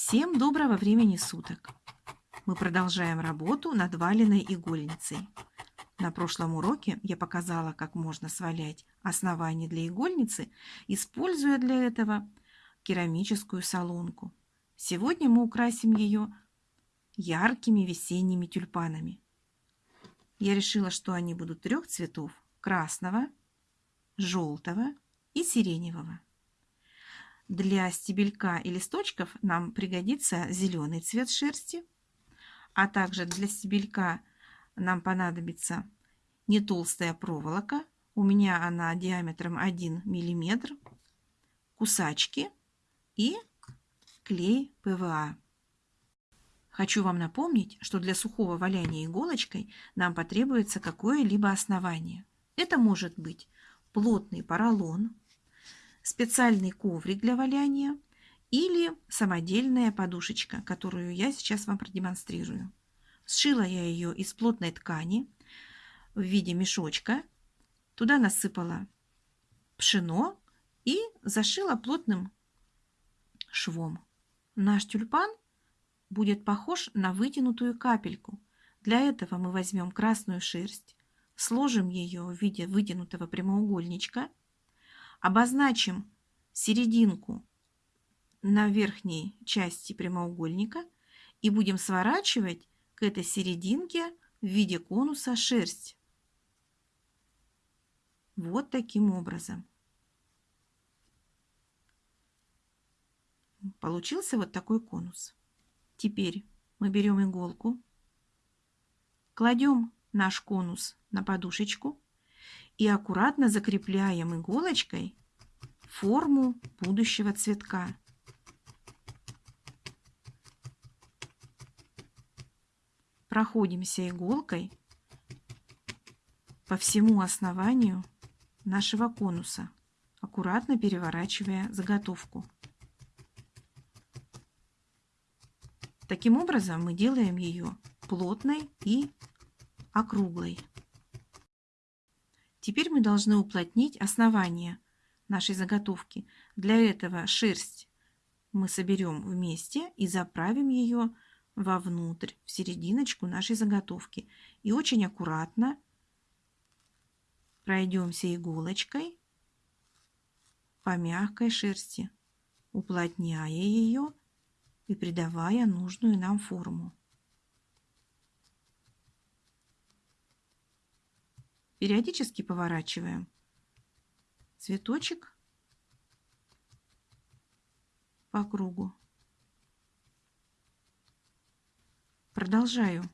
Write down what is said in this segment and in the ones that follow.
Всем доброго времени суток! Мы продолжаем работу над валеной игольницей. На прошлом уроке я показала, как можно свалять основание для игольницы, используя для этого керамическую солонку. Сегодня мы украсим ее яркими весенними тюльпанами. Я решила, что они будут трех цветов – красного, желтого и сиреневого. Для стебелька и листочков нам пригодится зеленый цвет шерсти, а также для стебелька нам понадобится не толстая проволока, у меня она диаметром 1 мм, кусачки и клей ПВА. Хочу вам напомнить, что для сухого валяния иголочкой нам потребуется какое-либо основание. Это может быть плотный поролон, специальный коврик для валяния или самодельная подушечка, которую я сейчас вам продемонстрирую. Сшила я ее из плотной ткани в виде мешочка. Туда насыпала пшено и зашила плотным швом. Наш тюльпан будет похож на вытянутую капельку. Для этого мы возьмем красную шерсть, сложим ее в виде вытянутого прямоугольничка Обозначим серединку на верхней части прямоугольника и будем сворачивать к этой серединке в виде конуса шерсть. Вот таким образом. Получился вот такой конус. Теперь мы берем иголку, кладем наш конус на подушечку и аккуратно закрепляем иголочкой форму будущего цветка. Проходимся иголкой по всему основанию нашего конуса, аккуратно переворачивая заготовку. Таким образом мы делаем ее плотной и округлой. Теперь мы должны уплотнить основание нашей заготовки. Для этого шерсть мы соберем вместе и заправим ее вовнутрь, в серединочку нашей заготовки. И очень аккуратно пройдемся иголочкой по мягкой шерсти, уплотняя ее и придавая нужную нам форму. Периодически поворачиваем цветочек по кругу. Продолжаю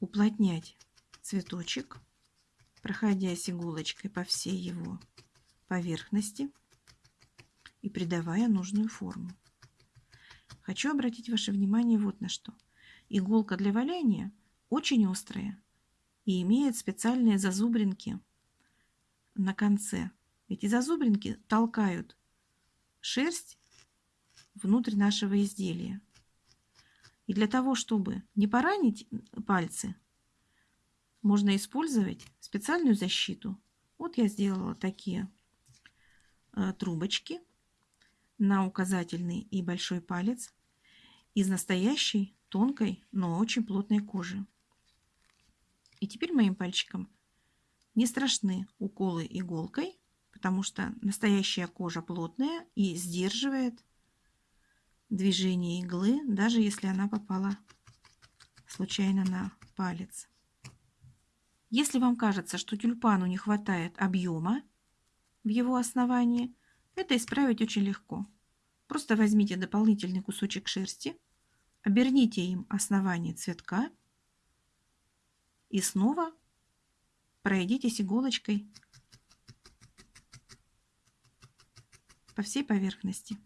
уплотнять цветочек, проходясь иголочкой по всей его поверхности и придавая нужную форму. Хочу обратить ваше внимание вот на что. Иголка для валяния очень острая и имеет специальные зазубринки на конце. Эти зазубринки толкают шерсть внутрь нашего изделия. И для того, чтобы не поранить пальцы, можно использовать специальную защиту. Вот я сделала такие э, трубочки на указательный и большой палец из настоящей тонкой, но очень плотной кожи. И теперь моим пальчикам не страшны уколы иголкой, потому что настоящая кожа плотная и сдерживает движение иглы, даже если она попала случайно на палец. Если вам кажется, что тюльпану не хватает объема в его основании, это исправить очень легко. Просто возьмите дополнительный кусочек шерсти, оберните им основание цветка и снова пройдитесь иголочкой по всей поверхности.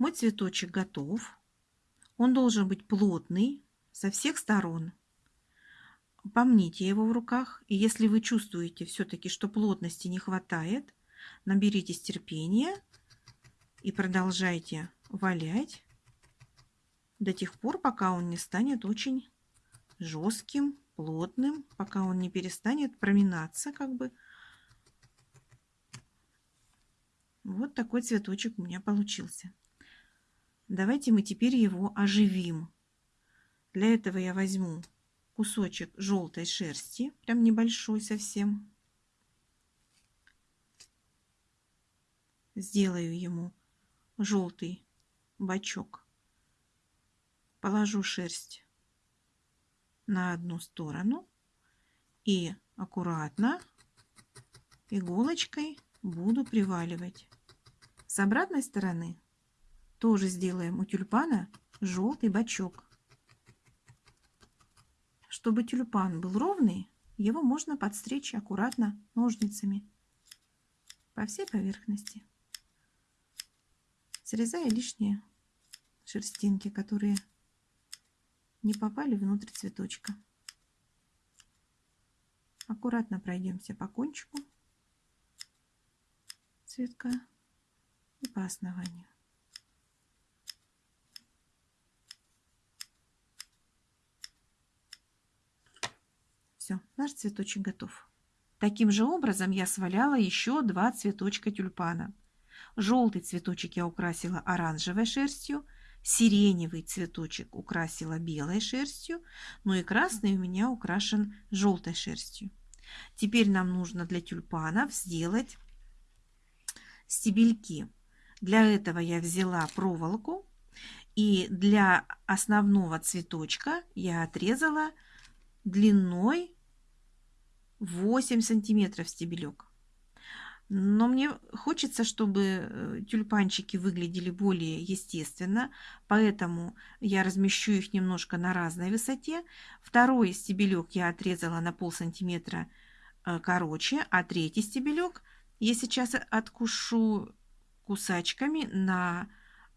Мой цветочек готов. Он должен быть плотный, со всех сторон. Помните его в руках, и если вы чувствуете все-таки, что плотности не хватает, наберитесь терпения и продолжайте валять до тех пор, пока он не станет очень жестким, плотным, пока он не перестанет проминаться, как бы. Вот такой цветочек у меня получился. Давайте мы теперь его оживим. Для этого я возьму кусочек желтой шерсти, прям небольшой совсем. Сделаю ему желтый бачок. Положу шерсть на одну сторону и аккуратно иголочкой буду приваливать. С обратной стороны тоже сделаем у тюльпана желтый бачок. Чтобы тюльпан был ровный, его можно подстричь аккуратно ножницами по всей поверхности, срезая лишние шерстинки, которые не попали внутрь цветочка. Аккуратно пройдемся по кончику цветка и по основанию. Все, наш цветочек готов. Таким же образом я сваляла еще два цветочка тюльпана. Желтый цветочек я украсила оранжевой шерстью, сиреневый цветочек украсила белой шерстью, но и красный у меня украшен желтой шерстью. Теперь нам нужно для тюльпанов сделать стебельки. Для этого я взяла проволоку и для основного цветочка я отрезала длиной 8 сантиметров стебелек. Но мне хочется, чтобы э, тюльпанчики выглядели более естественно, поэтому я размещу их немножко на разной высоте. Второй стебелек я отрезала на пол сантиметра э, короче, а третий стебелек я сейчас откушу кусачками на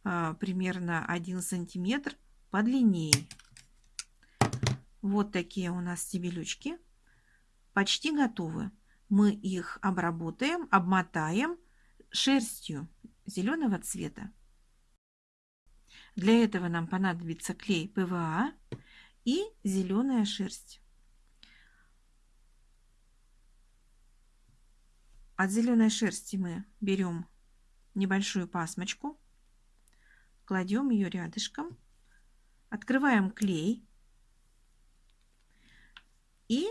а, примерно 1 сантиметр подлиннее. Вот такие у нас стебелючки. Почти готовы мы их обработаем, обмотаем шерстью зеленого цвета. Для этого нам понадобится клей ПВА и зеленая шерсть. От зеленой шерсти мы берем небольшую пасмочку, кладем ее рядышком, открываем клей и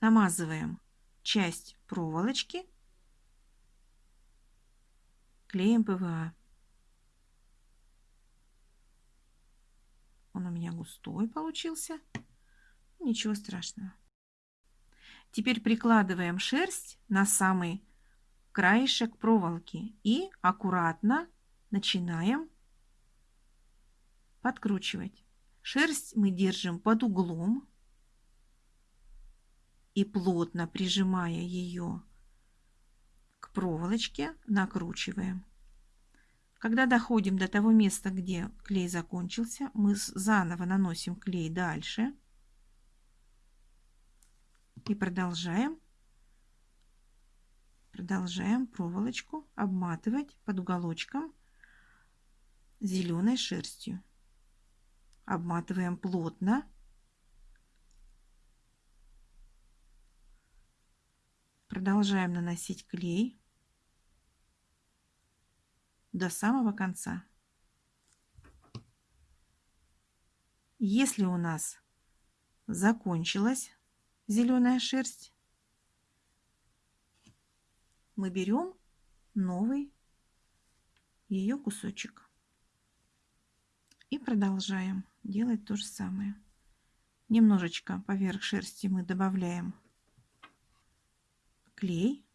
намазываем часть проволочки клеем ПВА. Он у меня густой получился. Ничего страшного. Теперь прикладываем шерсть на самый краешек проволоки и аккуратно начинаем подкручивать. Шерсть мы держим под углом и плотно прижимая ее к проволочке, накручиваем. Когда доходим до того места, где клей закончился, мы заново наносим клей дальше и продолжаем продолжаем проволочку обматывать под уголочком зеленой шерстью. Обматываем плотно Продолжаем наносить клей до самого конца. Если у нас закончилась зеленая шерсть, мы берем новый ее кусочек и продолжаем делать то же самое. Немножечко поверх шерсти мы добавляем клей.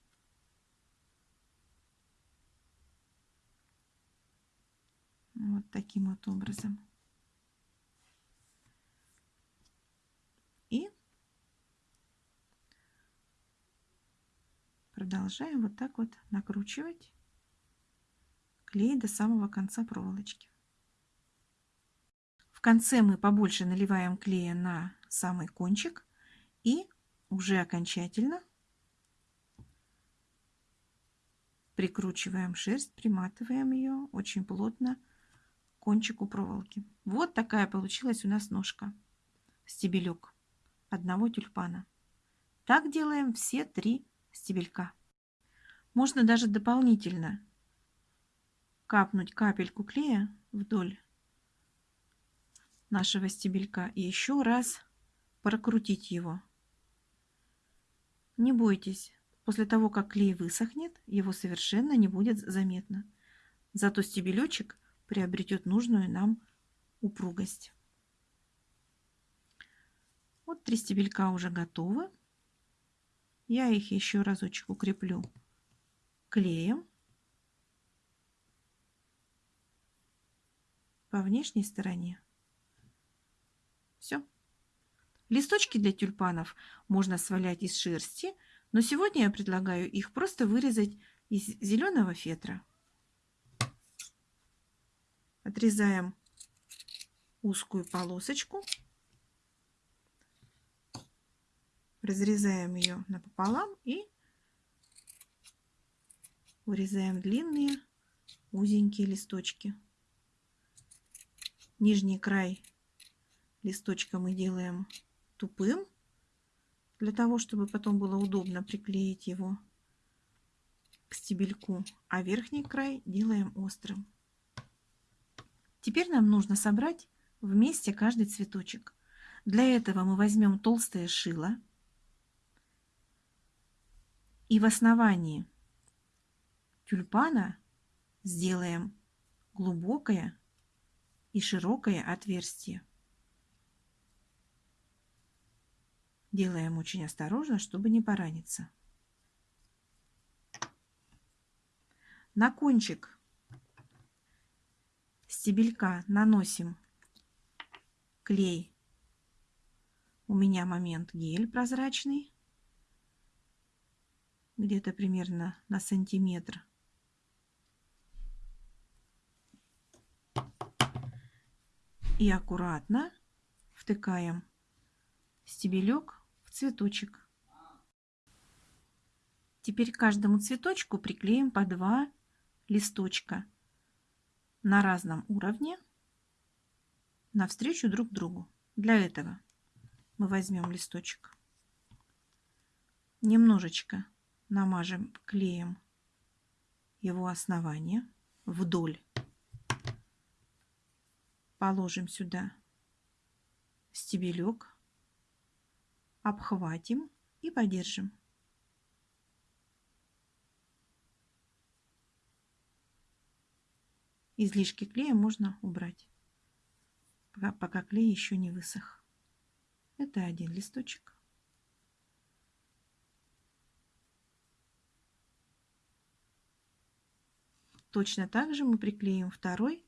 Вот таким вот образом. И продолжаем вот так вот накручивать клей до самого конца проволочки. В конце мы побольше наливаем клея на самый кончик и уже окончательно прикручиваем шерсть, приматываем ее очень плотно к кончику проволоки. Вот такая получилась у нас ножка, стебелек одного тюльпана. Так делаем все три стебелька. Можно даже дополнительно капнуть капельку клея вдоль нашего стебелька и еще раз прокрутить его. Не бойтесь, после того, как клей высохнет, его совершенно не будет заметно. Зато стебелечек приобретет нужную нам упругость. Вот три стебелька уже готовы. Я их еще разочек укреплю клеем по внешней стороне. Все. Листочки для тюльпанов можно свалять из шерсти, но сегодня я предлагаю их просто вырезать из зеленого фетра. Отрезаем узкую полосочку, разрезаем ее напополам и вырезаем длинные узенькие листочки. Нижний край листочка мы делаем тупым, для того, чтобы потом было удобно приклеить его к стебельку, а верхний край делаем острым. Теперь нам нужно собрать вместе каждый цветочек. Для этого мы возьмем толстое шило и в основании тюльпана сделаем глубокое и широкое отверстие. Делаем очень осторожно, чтобы не пораниться. На кончик стебелька наносим клей. У меня момент гель прозрачный где-то примерно на сантиметр. И аккуратно втыкаем стебелек цветочек. Теперь каждому цветочку приклеим по два листочка на разном уровне навстречу друг другу. Для этого мы возьмем листочек, немножечко намажем клеем его основание вдоль. Положим сюда стебелек, обхватим и подержим. Излишки клея можно убрать, пока, пока клей еще не высох. Это один листочек. Точно так же мы приклеим второй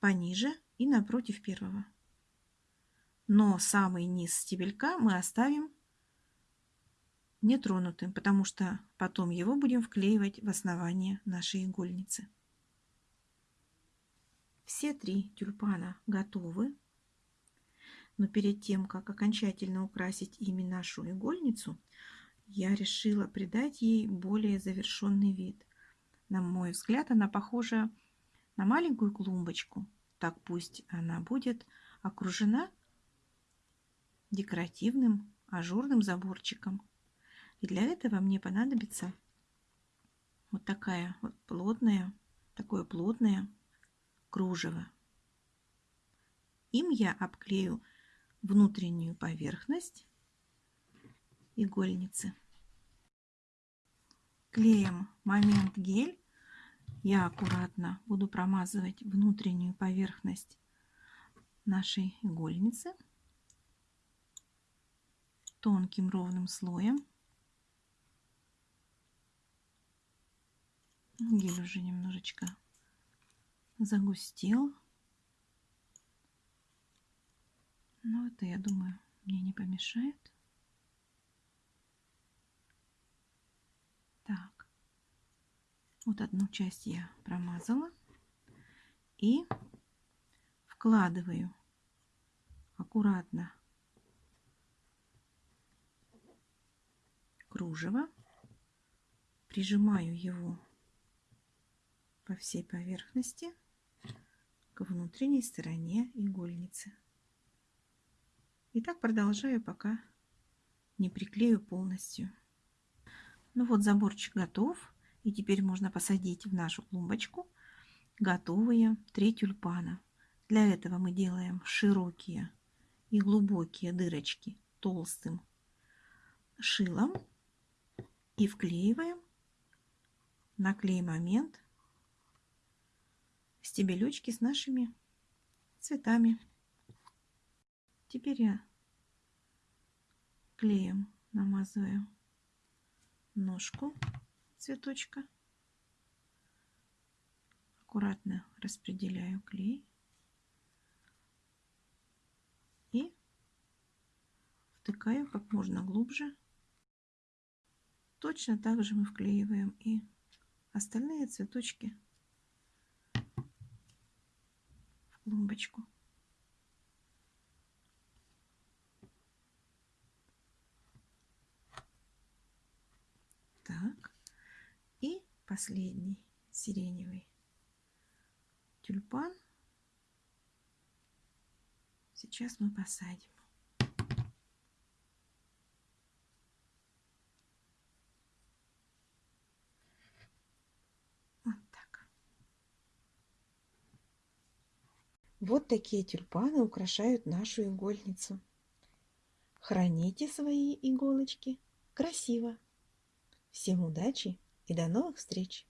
пониже и напротив первого. Но самый низ стебелька мы оставим нетронутым, потому что потом его будем вклеивать в основание нашей игольницы. Все три тюльпана готовы. Но перед тем, как окончательно украсить ими нашу игольницу, я решила придать ей более завершенный вид. На мой взгляд, она похожа на маленькую клумбочку. Так пусть она будет окружена декоративным ажурным заборчиком. И для этого мне понадобится вот такая вот плотная, такое плотное кружево. Им я обклею внутреннюю поверхность игольницы. Клеем момент гель я аккуратно буду промазывать внутреннюю поверхность нашей игольницы тонким ровным слоем. Гель уже немножечко загустел. Но это, я думаю, мне не помешает. Так. Вот одну часть я промазала. И вкладываю аккуратно кружево, прижимаю его по всей поверхности к внутренней стороне игольницы. И так продолжаю, пока не приклею полностью. Ну вот заборчик готов. И теперь можно посадить в нашу клумбочку готовые три тюльпана. Для этого мы делаем широкие и глубокие дырочки толстым шилом и вклеиваем на клей момент стебелечки с нашими цветами. Теперь я клеем намазываю ножку цветочка. Аккуратно распределяю клей. И втыкаю как можно глубже. Точно так же мы вклеиваем и остальные цветочки в клумбочку. Так. И последний сиреневый тюльпан. Сейчас мы посадим. Вот так. Вот такие тюльпаны украшают нашу игольницу. Храните свои иголочки красиво. Всем удачи и до новых встреч!